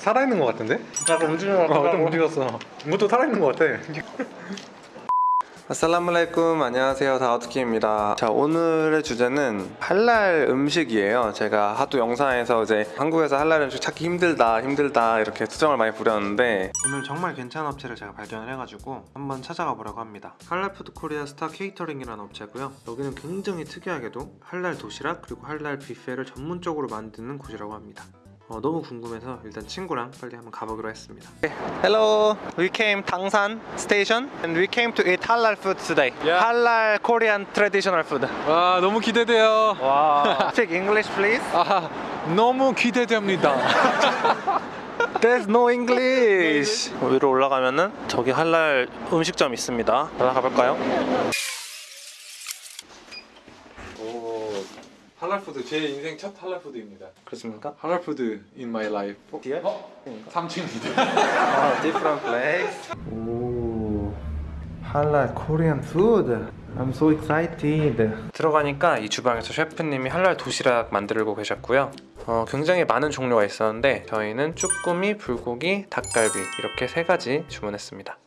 살아있는 것 같은데? 움직이는 것 어, 좀 움직였어. 이것도 살아있는 것 같아. السلام عليكم 안녕하세요. 다우드 킴입니다. 자 오늘의 주제는 할랄 음식이에요. 제가 하도 영상에서 이제 한국에서 할랄 음식 찾기 힘들다 힘들다 이렇게 투정을 많이 부렸는데 오늘 정말 괜찮은 업체를 제가 발견을 해가지고 한번 찾아가 보려고 합니다. 할랄 푸드 코리아 스타 케이터링이라는 업체고요. 여기는 굉장히 특이하게도 할랄 도시락 그리고 할랄 뷔페를 전문적으로 만드는 곳이라고 합니다 어, 너무 궁금해서 일단 친구랑 빨리 한번 가보기로 했습니다. Hello, we came Dangsan station and we came to eat halal food today. Yeah. Halal Korean traditional food. 와 너무 기대돼요 Wow. Speak English, please. 아 너무 기대됩니다 There's no English. 위로 올라가면은 저기 할랄 음식점 있습니다. 올라가 볼까요? 오 할랄 food 제 인생 첫 할랄 food입니다 그렇습니까? halal food in my life Here? 어? 3층입니다 아, different place. 오, halal Korean food. I'm so excited. 들어가니까 이 주방에서 셰프님이 할랄 도시락 만들고 계셨고요. 어, 굉장히 많은 종류가 있었는데 저희는 쭈꾸미, 불고기, 닭갈비 이렇게 세 가지 주문했습니다.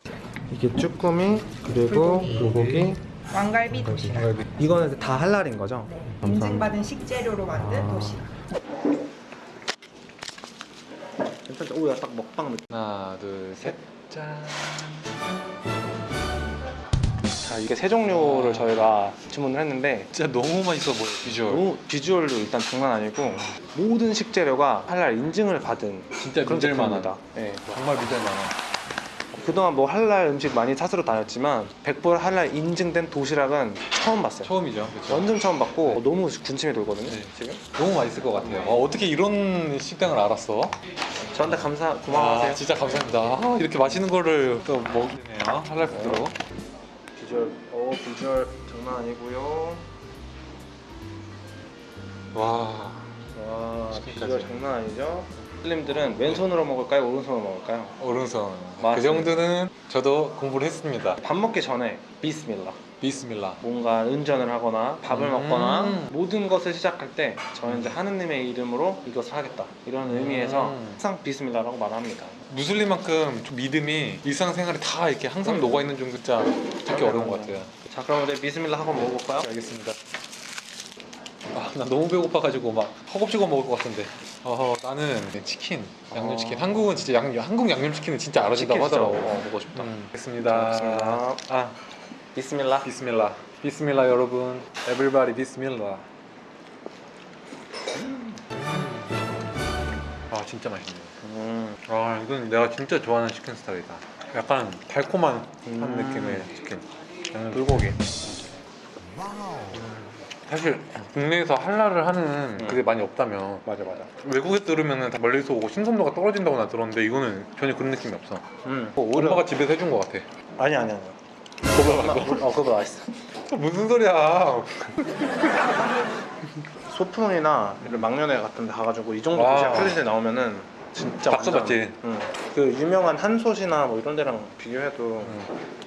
이게 쭈꾸미 그리고 불고기. 왕갈비 도시락. 이거는 다 할랄인 거죠? 인증받은 식재료로 만든 아. 도시락. 괜찮죠? 오야 딱 먹방 느낌. 하나 둘 셋 짠 자 이게 세 종류를 저희가 주문을 했는데 진짜 너무 맛있어 보여 비주얼 너무 비주얼도 일단 장난 아니고 모든 식재료가 할랄 인증을 받은 진짜 그런 믿을 제품입니다. 네. 정말 믿을 만한 그동안 뭐 할랄 음식 많이 찾으러 다녔지만 100% 할랄 인증된 도시락은 처음 봤어요. 처음이죠 그렇죠 완전 처음 봤고 어, 너무 군침이 돌거든요. 네. 지금 너무 맛있을 것 같아요 어, 어떻게 이런 식당을 알았어? 저한테 감사 고마워하세요. 아, 진짜 감사합니다 아, 이렇게 맛있는 거를 또 먹네요 할랄 푸드로 비주얼 어 비주얼 장난 아니고요. 와 와. 비주얼 장난 아니죠? 슬림들은 왼손으로 먹을까요? 오른손으로 먹을까요? 오른손 그 맞습니다. 정도는 저도 공부를 했습니다 밥 먹기 전에 비스밀라. 비스밀라 뭔가 운전을 하거나 밥을 음. 먹거나 모든 것을 시작할 때 저는 이제 하느님의 이름으로 이것을 하겠다 이런 의미에서 음. 항상 비스밀라라고 말합니다. 무슬림만큼 좀 믿음이 일상생활에 다 이렇게 항상 음. 녹아있는 좀 진짜 찾기 어려운 것 같아요 자 그럼 우리 비스밀라 한번 먹어볼까요? 알겠습니다 아, 나 너무 배고파가지고 막 허겁지겁 먹을 것 같은데 어, 나는 치킨, 양념치킨. 어. 한국은 진짜 양, 한국 양념치킨은 진짜 알아진다고 하더라고. 먹어, 먹고 싶다. 음, 알겠습니다. 알겠습니다. 아, 비스밀라. 비스밀라. 비스밀라 여러분. 에브리바디 비스밀라. 아 진짜 맛있네요 음. 아 이건 내가 진짜 좋아하는 치킨 스타일이다. 약간 달콤한 한 음. 느낌의 치킨. 양념 불고기. 사실 국내에서 할랄을 하는 음. 그게 많이 없다면 맞아 맞아. 외국에 들으면 다 멀리서 오고 신선도가 떨어진다고 나 들었는데 이거는 전혀 그런 느낌이 없어 음. 엄마가 집에서 해준 것 같아 아니 아니 아니. 그거 말고 어 그거 맛있어. 무슨 소리야 소풍이나 이런 막년회 같은 데 가가지고 이 정도 와. 도시락 클린에 나오면은 진짜 딱 써봤지? 응. 그 유명한 한솥이나 뭐 이런 데랑 비교해도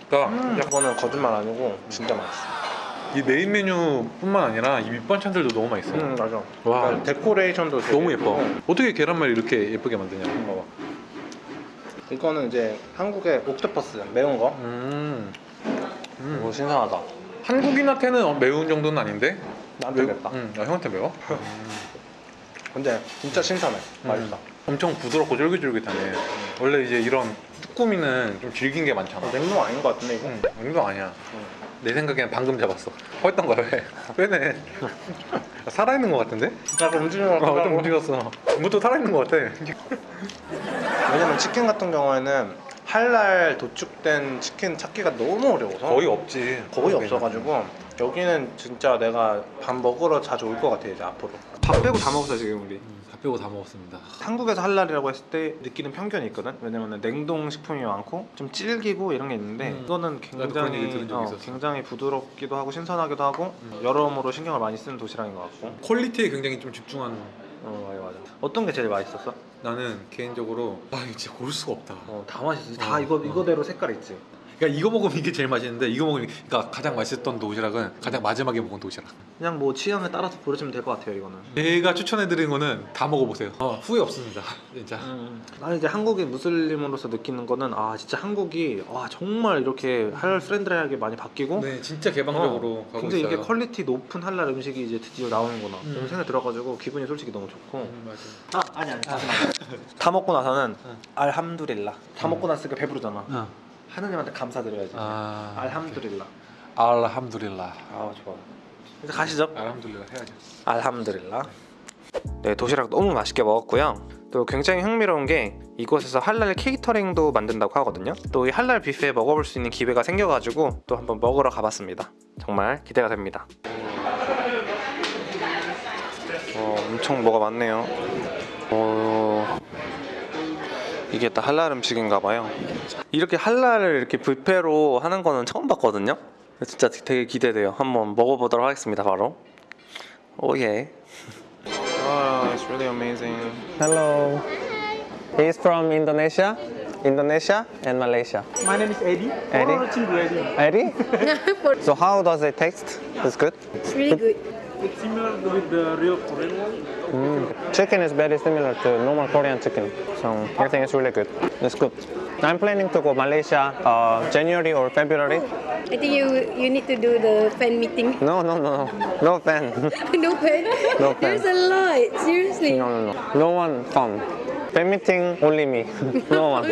그러니까 음. 그거는 거짓말 아니고 진짜 맛있어. 이 메인 메뉴뿐만 아니라 이 밑반찬들도 너무 맛있어 음 맞아. 와 그러니까 데코레이션도 되게 너무 예뻐 예쁘고. 어떻게 계란말이 이렇게 예쁘게 만드냐 봐봐 이거는 이제 한국의 octopus 매운 거. 음. 음. 오 신선하다. 한국인한테는 어, 매운 정도는 아닌데 나한테 맵다. 응, 아, 형한테 매워? 근데 진짜 신선해. 음. 맛있다. 엄청 부드럽고 쫄깃쫄깃하네 원래 이제 이런 쭈꾸미는 좀 질긴 게 많잖아 어, 냉동 아닌 것 같은데 이거. 응, 냉동 아니야 응. 내 생각에는 방금 잡았어 허했던 거야 왜? 왜네 살아있는 거 같은데? 약간 것 어, 좀. 움직였어 이것도 살아있는 거 같아 왜냐면 치킨 같은 경우에는 할랄 도축된 치킨 찾기가 너무 어려워서 거의 없지 거의 없어가지고 여기는 진짜 내가 밥 먹으러 자주 올 것 같아 이제 앞으로 밥 빼고 다 먹었어 지금 우리 다 빼고 다 먹었습니다 한국에서 할랄이라고 했을 때 느끼는 편견이 있거든 왜냐면 냉동 식품이 많고 좀 질기고 이런 게 있는데 음. 이거는 굉장히 어. 굉장히 부드럽기도 하고 신선하기도 하고 음. 여러모로 신경을 많이 쓰는 도시락인 것 같고 퀄리티에 굉장히 좀 집중하는 어 맞아 맞아 어떤 게 제일 맛있었어? 나는 개인적으로 아 이거 진짜 고를 수가 없다 어, 다 맛있어 다 어, 이거 어. 이거대로 색깔 있지 그러니까 이거 먹으면 이게 제일 맛있는데 이거 먹으면 그러니까 가장 맛있었던 도시락은 가장 마지막에 먹은 도시락. 그냥 뭐 취향에 따라서 고르시면 될 것 같아요 이거는. 제가 추천해드리는 거는 다 먹어보세요. 어, 후회 없습니다. 진짜. 음, 나는 이제 한국의 무슬림으로서 느끼는 거는 아 진짜 한국이 와 정말 이렇게 halal friendly하게 많이 바뀌고 네, 진짜 개방적으로 어, 가고 굉장히 있어요. 이게 퀄리티 높은 할랄 음식이 이제 드디어 나오는구나 음. 이런 생각이 들어가지고 기분이 솔직히 너무 좋고 음, 맞아요. 아 아니 아니 다 먹고 나서는 응. الحمد لله 다 먹고 났으니까 배부르잖아 어. 하느님한테 감사드려야지 아, الحمد لله 알함두릴라. 아 좋아 이제 가시죠 알함두릴라 해야죠. 알함드릴라. 네, 도시락 너무 맛있게 먹었고요. 또 굉장히 흥미로운 게 이곳에서 할랄 케이터링도 만든다고 하거든요. 또 이 할랄 뷔페 먹어볼 수 있는 기회가 생겨가지고 또 한번 먹으러 가봤습니다. 정말 기대가 됩니다. 어, 엄청 뭐가 많네요. 어, 이게 다 할랄 음식인가봐요. 이렇게 할랄을 이렇게 뷔페로 하는 거는 처음 봤거든요. 진짜 되게 기대돼요. 한번 먹어보도록 하겠습니다. 바로. Oh yeah. Oh, it's really amazing. Hello. He's from Indonesia, Indonesia and Malaysia. My name is Eddie. Oh, Eddie. Eddie? so how does it taste? It's good. It's really good. It's similar with the real Korean one. Mm. Chicken is very similar to normal Korean chicken, so I think it's really good. It's good. I'm planning to go Malaysia uh, January or February. I think you you need to do the fan meeting. No, no, no, no fan. no fan? No fan. There's a lot. Seriously. No, no, no. No one come. Fan meeting only me. No one.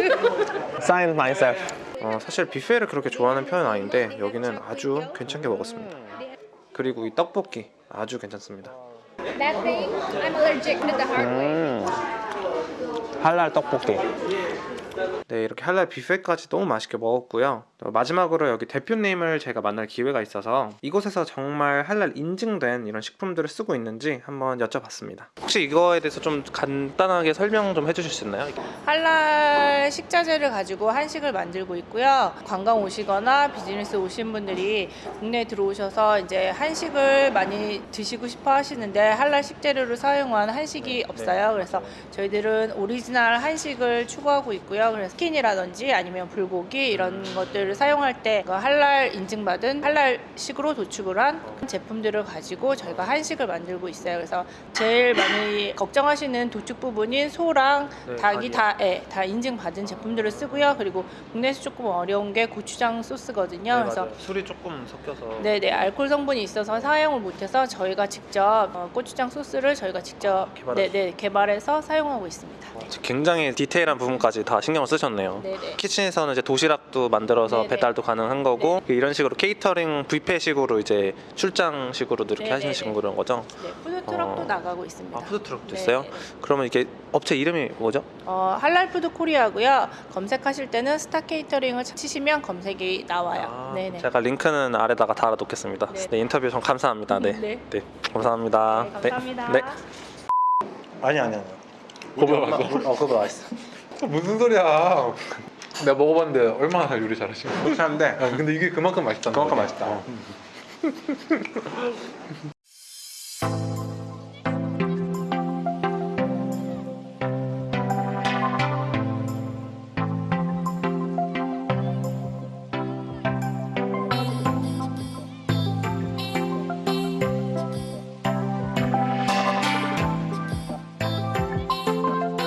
Sign myself. 어, 사실 뷔페를 그렇게 좋아하는 편은 아닌데 여기는 아주 괜찮게 먹었습니다. 그리고 이 떡볶이 아주 괜찮습니다. That thing, I'm allergic to the hard way. 음. 할랄 떡볶이. 네, 이렇게 할랄 뷔페까지 너무 맛있게 먹었고요. 또 마지막으로 여기 대표님을 제가 만날 기회가 있어서 이곳에서 정말 할랄 인증된 이런 식품들을 쓰고 있는지 한번 여쭤봤습니다. 혹시 이거에 대해서 좀 간단하게 설명 좀 해주실 수 있나요? 할랄 식자재를 가지고 한식을 만들고 있고요. 관광 오시거나 비즈니스 오신 분들이 국내에 들어오셔서 이제 한식을 많이 드시고 싶어 하시는데 할랄 식재료를 사용한 한식이 없어요. 그래서 저희들은 오리지널 한식을 추구하고 있고요. 그래서 치킨이라든지 아니면 불고기 이런 것들을 사용할 때그 할랄 인증받은 할랄식으로 도축을 한 제품들을 가지고 저희가 한식을 만들고 있어요. 그래서 제일 많이 걱정하시는 도축 부분인 소랑 네, 닭이. 다, 예, 다 인증받은 제품들을 쓰고요. 그리고 국내에서 조금 어려운 게 고추장 소스거든요. 그래서 술이 조금 섞여서 네네 알코올 성분이 있어서 사용을 못해서 저희가 직접 어, 고추장 소스를 저희가 직접 개발하셨- 네네 개발해서 사용하고 있습니다. 굉장히 디테일한 부분까지 다 신경을 쓰셨네요. 네네. 키친에서는 이제 도시락도 만들어서 네네. 배달도 가능한 거고 이런 식으로 케이터링 뷔페식으로 이제 출장식으로도 이렇게 네네네. 하시는 그런 거죠? 네 푸드 트럭도 어. 나가고 있습니다. 아 푸드트럭도 네, 있어요? 네. 그러면 이게 업체 이름이 뭐죠? 어, 할랄푸드 코리아고요. 검색하실 때는 스타 케이터링을 치시면 검색이 나와요. 아, 네네. 제가 링크는 아래다가 달아놓겠습니다. 네. 네, 인터뷰 좀 감사합니다. 네, 네. 네, 감사합니다. 네, 감사합니다. 네. 아니 아니 아니. 그거 어 그거 맛있어. 무슨 소리야? 내가 먹어봤는데 얼마나 요리 잘하시는 거야? 그렇긴 한데 아, 근데 이게 그만큼 맛있다는 그만큼 거지. 맛있다. 어.